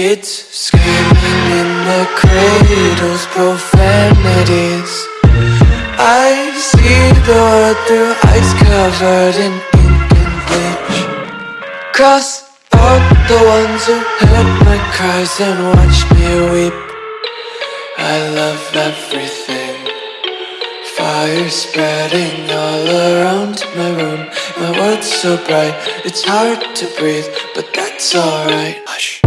Kids screaming in the cradles, profanities. I see the world through ice covered in ink and bleach. Cross out the ones who heard my cries and watched me weep. I love everything. Fire spreading all around my room. My world's so bright, it's hard to breathe But that's alright. Hush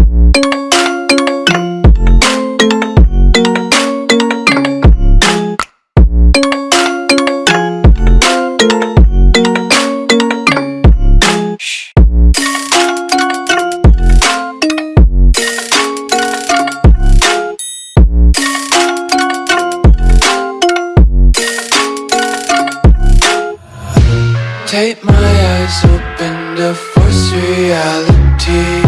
open to force reality.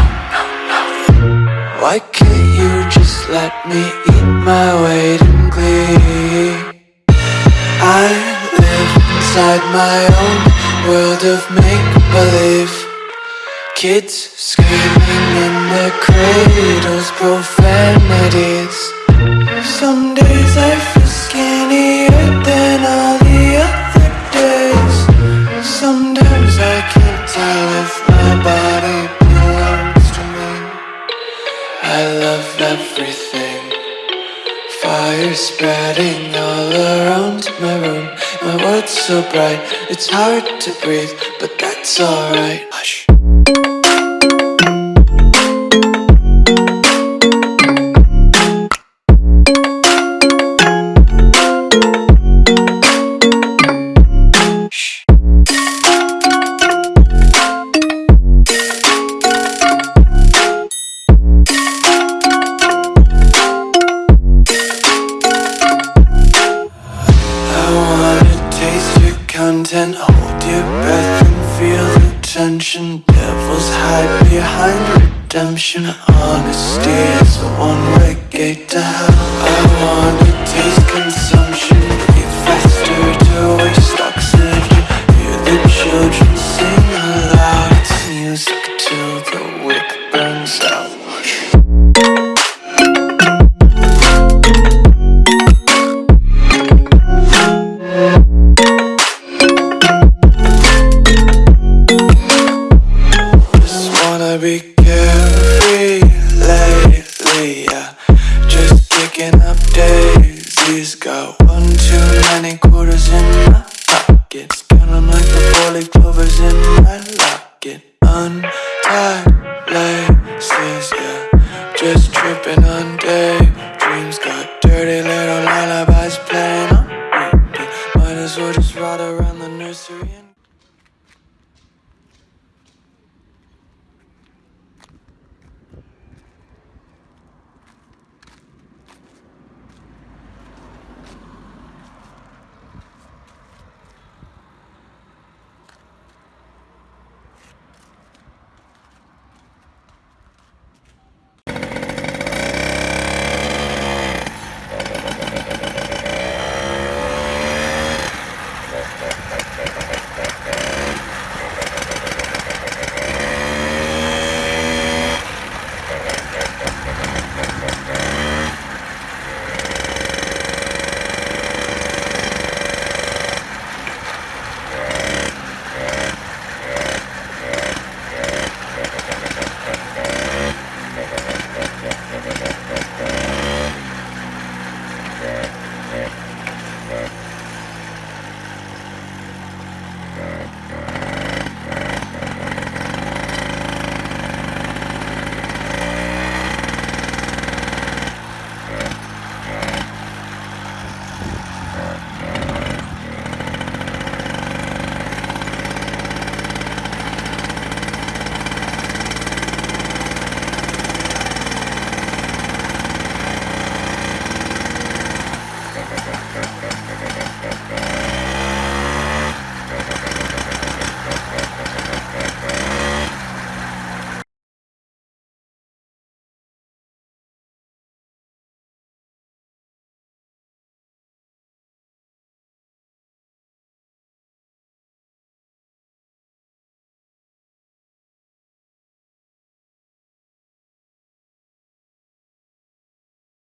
Why can't you just let me eat my weight in glee? I live inside my own world of make-believe. Kids screaming in their cradles, profanities everything. Fire spreading all around my room. My world's so bright, it's hard to breathe But that's alright. Hush content Hold your breath and feel the tension. Devils hide behind redemption. Honesty is a one-way gate to Ay.